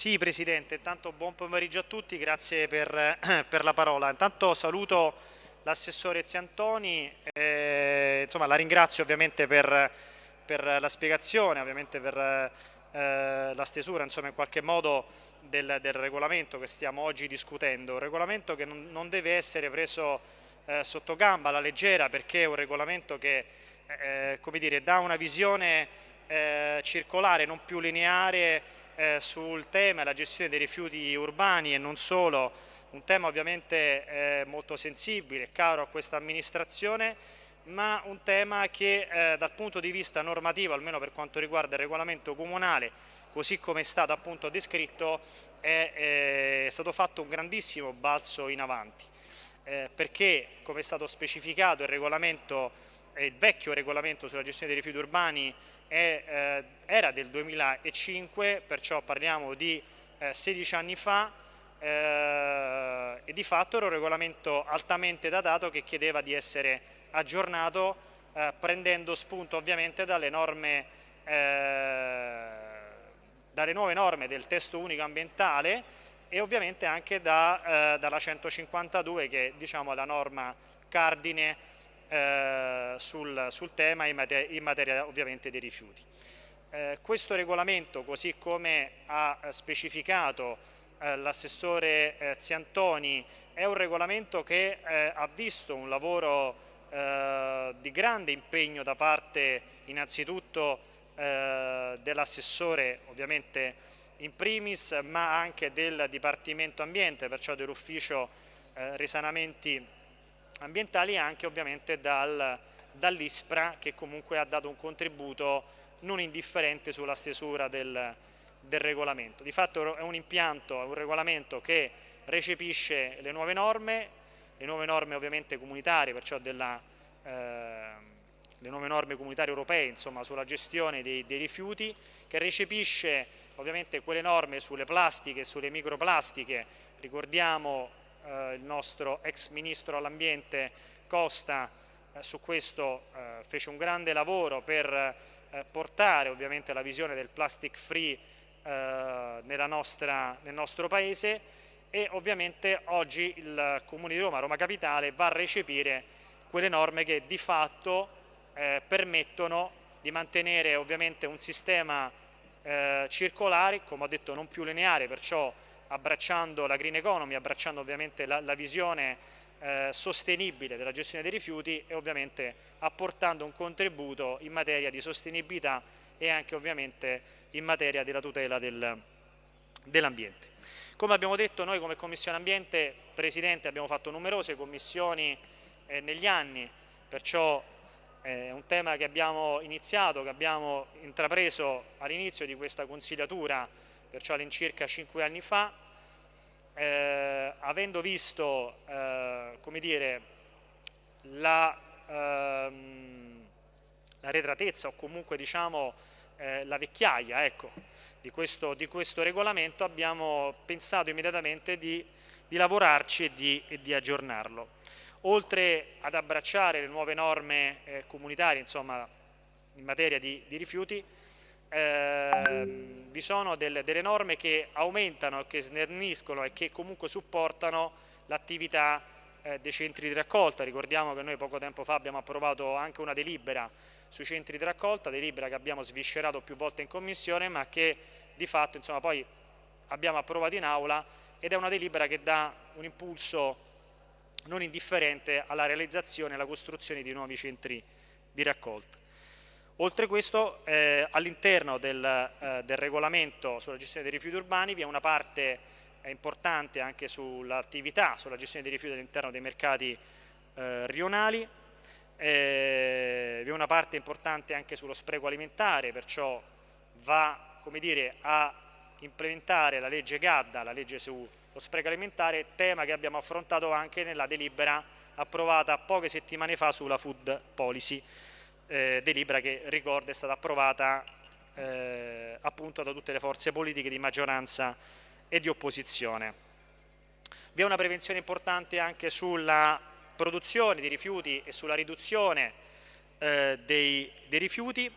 Sì Presidente, intanto buon pomeriggio a tutti, grazie per, per la parola. Intanto saluto l'assessore Ziantoni, eh, insomma, la ringrazio ovviamente per, per la spiegazione, ovviamente per eh, la stesura insomma, in qualche modo del, del, regolamento che stiamo oggi discutendo, un regolamento che non, non deve essere preso eh, sotto gamba alla leggera perché è un regolamento che eh, come dire, dà una visione eh, circolare, non più lineare eh, sul tema della gestione dei rifiuti urbani e non solo, un tema ovviamente eh, molto sensibile, caro a questa amministrazione, ma un tema che eh, dal punto di vista normativo, almeno per quanto riguarda il regolamento comunale, così come è stato appunto descritto, è, è stato fatto un grandissimo balzo in avanti, eh, perché come è stato specificato il regolamento il vecchio regolamento sulla gestione dei rifiuti urbani è, eh, era del 2005, perciò parliamo di eh, 16 anni fa eh, e di fatto era un regolamento altamente datato che chiedeva di essere aggiornato eh, prendendo spunto ovviamente dalle norme eh, dalle nuove norme del testo unico ambientale e ovviamente anche da, eh, dalla 152 che diciamo, è la norma cardine eh, sul, sul, tema in materia, in materia, ovviamente dei rifiuti. Eh, questo regolamento, così come ha specificato eh, l'assessore eh, Ziantoni, è un regolamento che eh, ha visto un lavoro di grande impegno da parte innanzitutto dell'assessore ovviamente in primis ma anche del Dipartimento Ambiente, perciò dell'ufficio risanamenti ambientali e anche ovviamente dal, dall'ISPRA che comunque ha dato un contributo non indifferente sulla stesura del, del regolamento. Di fatto è un impianto, è un regolamento che recepisce le nuove norme, le nuove norme ovviamente comunitarie, perciò della, eh, le nuove norme comunitarie europee insomma, sulla gestione dei, dei, rifiuti, che recepisce ovviamente quelle norme sulle plastiche e sulle microplastiche, ricordiamo eh, il nostro ex ministro all'ambiente Costa eh, su questo eh, fece un grande lavoro per portare ovviamente la visione del plastic free nostra, nel nostro paese e ovviamente oggi il Comune di Roma, Roma Capitale, va a recepire quelle norme che di fatto eh, permettono di mantenere ovviamente un sistema eh, circolare, come ho detto non più lineare, perciò abbracciando la green economy, abbracciando ovviamente la, la visione eh, sostenibile della gestione dei rifiuti e ovviamente apportando un contributo in materia di sostenibilità e anche ovviamente in materia della tutela del, dell'ambiente. Come abbiamo detto noi come Commissione Ambiente, Presidente, abbiamo fatto numerose commissioni eh, negli anni, perciò eh, è un tema che abbiamo iniziato, che abbiamo intrapreso all'inizio di questa consigliatura perciò all'incirca 5 anni fa, eh, avendo visto eh, come dire, la, ehm, la, retratezza o comunque diciamo, eh, la vecchiaia ecco, di, questo, di, questo, regolamento abbiamo pensato immediatamente di, di lavorarci e di, e di, aggiornarlo. Oltre ad abbracciare le nuove norme eh, comunitarie insomma, in materia di, di rifiuti, eh, vi sono delle, delle, norme che aumentano, che snerniscono e che comunque supportano l'attività eh, dei centri di raccolta. Ricordiamo che noi poco tempo fa abbiamo approvato anche una delibera sui centri di raccolta, delibera che abbiamo sviscerato più volte in commissione ma che di fatto insomma, poi abbiamo approvato in aula ed è una delibera che dà un impulso non indifferente alla realizzazione e alla costruzione di nuovi centri di raccolta. Oltre questo, eh, all'interno del, eh, del, regolamento sulla gestione dei rifiuti urbani vi è una parte eh, importante anche sull'attività, sulla gestione dei rifiuti all'interno dei mercati eh, rionali, eh, vi è una parte importante anche sullo spreco alimentare, perciò va dire, a implementare la legge GADDA, la legge sullo spreco alimentare, tema che abbiamo affrontato anche nella delibera approvata poche settimane fa sulla food policy eh, delibera che ricorda è stata approvata eh, appunto da tutte le forze politiche di maggioranza e di opposizione. Vi è una prevenzione importante anche sulla produzione di rifiuti e sulla riduzione eh, dei, dei, rifiuti,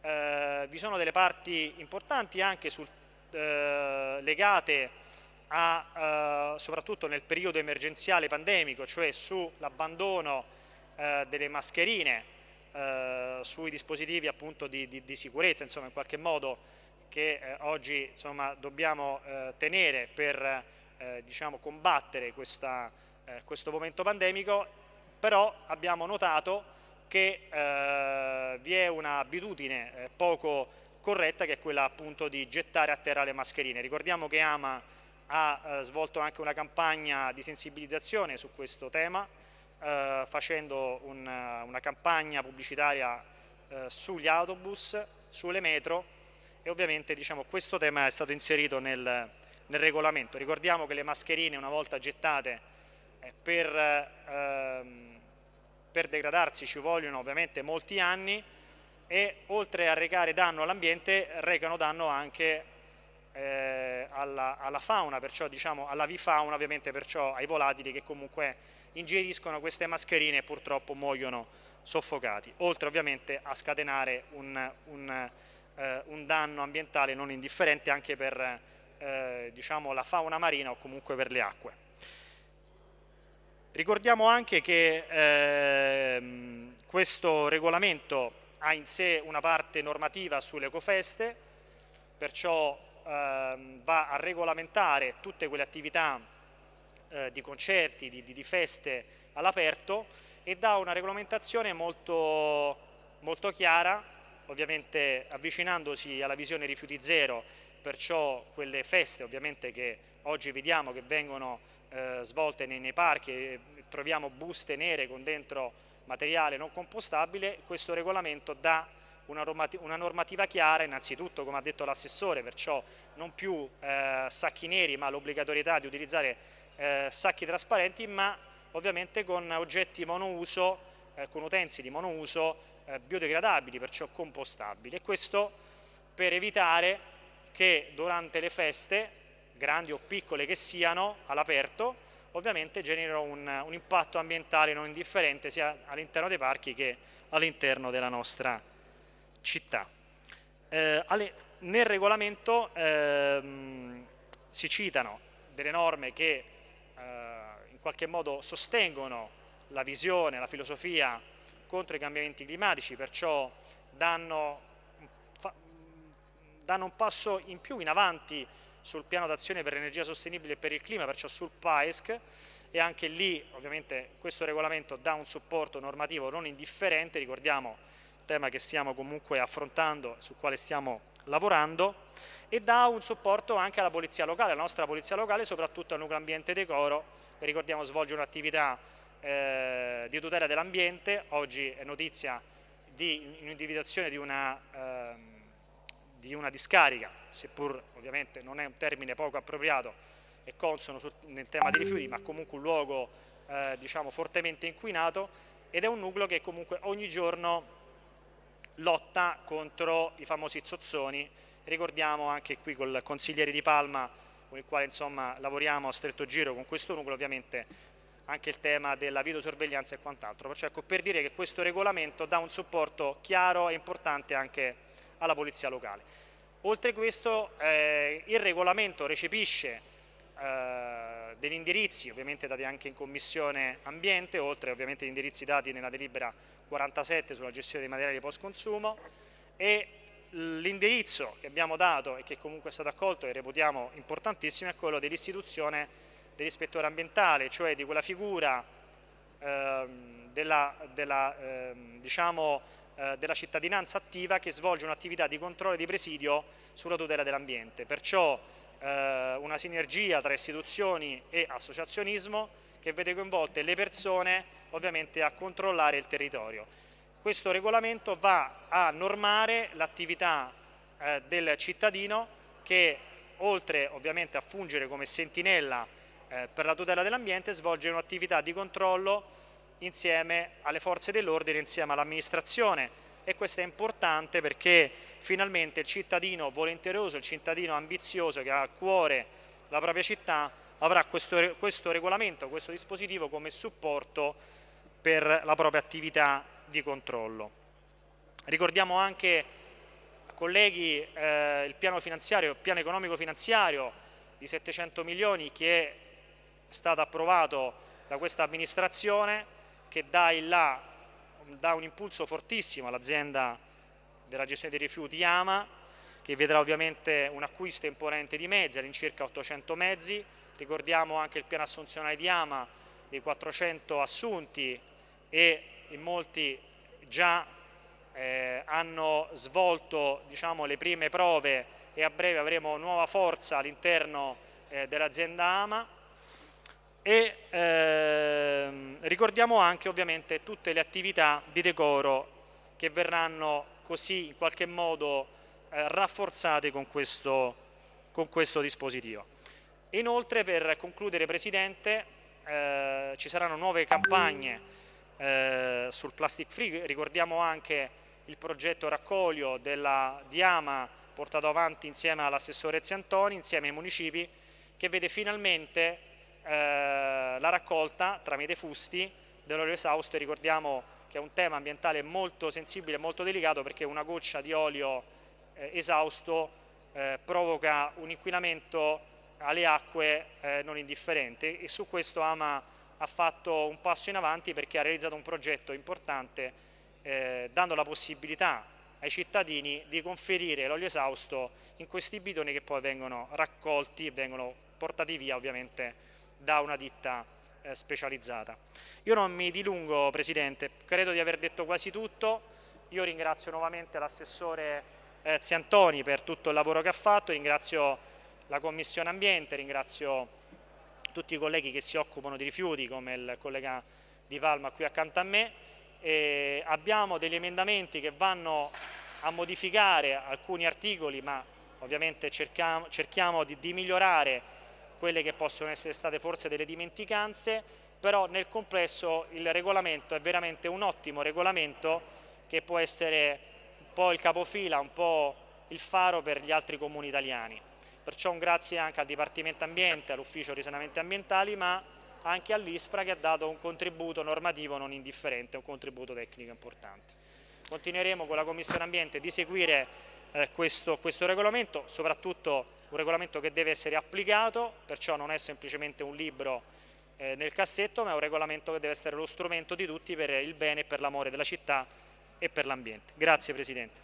eh, vi sono delle parti importanti anche sul eh, legate a, eh, soprattutto nel periodo emergenziale pandemico, cioè sull'abbandono eh, delle mascherine, eh, sui dispositivi appunto di, di, di, sicurezza, insomma in qualche modo che eh, oggi insomma, dobbiamo eh, tenere per diciamo, combattere questa, questo momento pandemico, però abbiamo notato che vi è un'abitudine poco corretta che è quella appunto di gettare a terra le mascherine. Ricordiamo che AMA ha eh, svolto anche una campagna di sensibilizzazione su questo tema eh, facendo un, una campagna pubblicitaria eh, sugli autobus, sulle metro e ovviamente diciamo, questo tema è stato inserito nel, nel, regolamento. Ricordiamo che le mascherine una volta gettate eh, per, ehm, per degradarsi ci vogliono ovviamente molti anni e oltre a recare danno all'ambiente recano danno anche eh, alla, alla, fauna, perciò diciamo alla vifauna ovviamente perciò ai volatili che comunque ingeriscono queste mascherine e purtroppo muoiono soffocati, oltre ovviamente a scatenare un, un, eh, un danno ambientale non indifferente anche per eh, diciamo, la fauna marina o comunque per le acque. Ricordiamo anche che eh, questo regolamento ha in sé una parte normativa sulle ecofeste, perciò ehm, va a regolamentare tutte quelle attività eh, di concerti, di, di feste all'aperto e dà una regolamentazione molto, molto chiara, ovviamente avvicinandosi alla visione rifiuti zero, perciò quelle feste ovviamente che oggi vediamo che vengono eh, svolte nei, nei parchi troviamo buste nere con dentro materiale non compostabile, questo regolamento dà una normativa chiara, innanzitutto come ha detto l'assessore, perciò non più eh, sacchi neri ma l'obbligatorietà di utilizzare eh, sacchi trasparenti ma ovviamente con oggetti monouso, eh, con utensili monouso eh, biodegradabili, perciò compostabili e questo per evitare che durante le feste, grandi o piccole che siano, all'aperto, ovviamente generino un, un, impatto ambientale non indifferente sia all'interno dei parchi che all'interno della nostra città. Eh, alle, nel regolamento ehm, si citano delle norme che eh, in qualche modo sostengono la visione, la filosofia contro i cambiamenti climatici, perciò danno, fa, danno un passo in più in avanti sul piano d'azione per l'energia sostenibile e per il clima, perciò sul PAESC e anche lì ovviamente questo regolamento dà un supporto normativo non indifferente, ricordiamo tema che stiamo comunque affrontando, sul quale stiamo lavorando e dà un supporto anche alla polizia locale, alla nostra polizia locale, soprattutto al nucleo ambiente decoro, che ricordiamo svolge un'attività eh, di tutela dell'ambiente, oggi è notizia di individuazione di una, eh, di una discarica, seppur ovviamente non è un termine poco appropriato e consono sul, nel tema dei rifiuti, ma comunque un luogo eh, diciamo, fortemente inquinato ed è un nucleo che comunque ogni giorno lotta contro i famosi zozzoni Ricordiamo anche qui col consigliere di Palma con il quale insomma, lavoriamo a stretto giro con questo nucleo ovviamente anche il tema della videosorveglianza e quant'altro. Perciò ecco, per dire che questo regolamento dà un supporto chiaro e importante anche alla polizia locale. Oltre questo eh, il regolamento recepisce eh, degli indirizzi ovviamente dati anche in commissione ambiente, oltre ovviamente agli indirizzi dati nella delibera 47 sulla gestione dei materiali post consumo e L'indirizzo che abbiamo dato e che comunque è stato accolto e reputiamo importantissimo è quello dell'istituzione dell'ispettore ambientale, cioè di quella figura ehm, della, della, ehm, diciamo, eh, della, cittadinanza attiva che svolge un'attività di controllo e di presidio sulla tutela dell'ambiente. Perciò eh, una sinergia tra istituzioni e associazionismo che vede coinvolte le persone ovviamente a controllare il territorio. Questo regolamento va a normare l'attività eh, del cittadino che oltre ovviamente a fungere come sentinella eh, per la tutela dell'ambiente svolge un'attività di controllo insieme alle forze dell'ordine, insieme all'amministrazione. E questo è importante perché finalmente il cittadino volenteroso, il cittadino ambizioso che ha a cuore la propria città avrà questo, questo regolamento, questo dispositivo come supporto per la propria attività di controllo. Ricordiamo anche colleghi eh, il piano, il piano economico finanziario di 700 milioni che è stato approvato da questa amministrazione che dà, là, dà un impulso fortissimo all'azienda della gestione dei rifiuti Yama che vedrà ovviamente un acquisto imponente di mezzi, all'incirca 800 mezzi, ricordiamo anche il piano assunzionale di Ama dei 400 assunti e in molti già eh, hanno svolto diciamo, le prime prove e a breve avremo nuova forza all'interno eh, dell'azienda Ama e ehm, ricordiamo anche ovviamente tutte le attività di decoro che verranno così in qualche modo eh, rafforzate con questo, con questo dispositivo. Inoltre per concludere Presidente eh, ci saranno nuove campagne eh, sul plastic free, ricordiamo anche il progetto raccolio della Diama portato avanti insieme all'assessore Ziantoni, insieme ai municipi, che vede finalmente eh, la raccolta tramite fusti dell'olio esausto e ricordiamo che è un tema ambientale molto sensibile e molto delicato perché una goccia di olio eh, esausto eh, provoca un inquinamento alle acque eh, non indifferente. E su questo Ama ha fatto un passo in avanti perché ha realizzato un progetto importante eh, dando la possibilità ai cittadini di conferire l'olio esausto in questi bidoni che poi vengono raccolti e vengono portati via ovviamente da una ditta eh, specializzata. Io non mi dilungo Presidente, credo di aver detto quasi tutto, io ringrazio nuovamente l'assessore eh, Ziantoni per tutto il lavoro che ha fatto, ringrazio la Commissione Ambiente, ringrazio tutti i colleghi che si occupano di rifiuti come il collega Di Palma qui accanto a me. E abbiamo degli emendamenti che vanno a modificare alcuni articoli ma ovviamente cerchiamo, cerchiamo di, di migliorare quelle che possono essere state forse delle dimenticanze però nel complesso il regolamento è veramente un ottimo regolamento che può essere un po' il capofila, un po' il faro per gli altri comuni italiani. Perciò un grazie anche al Dipartimento Ambiente, all'Ufficio Risanamenti Ambientali, ma anche all'ISPRA che ha dato un contributo normativo non indifferente, un contributo tecnico importante. Continueremo con la Commissione Ambiente di seguire eh, questo, questo regolamento, soprattutto un regolamento che deve essere applicato, perciò non è semplicemente un libro eh, nel cassetto, ma è un regolamento che deve essere lo strumento di tutti per il bene e per l'amore della città e per l'ambiente. Grazie Presidente.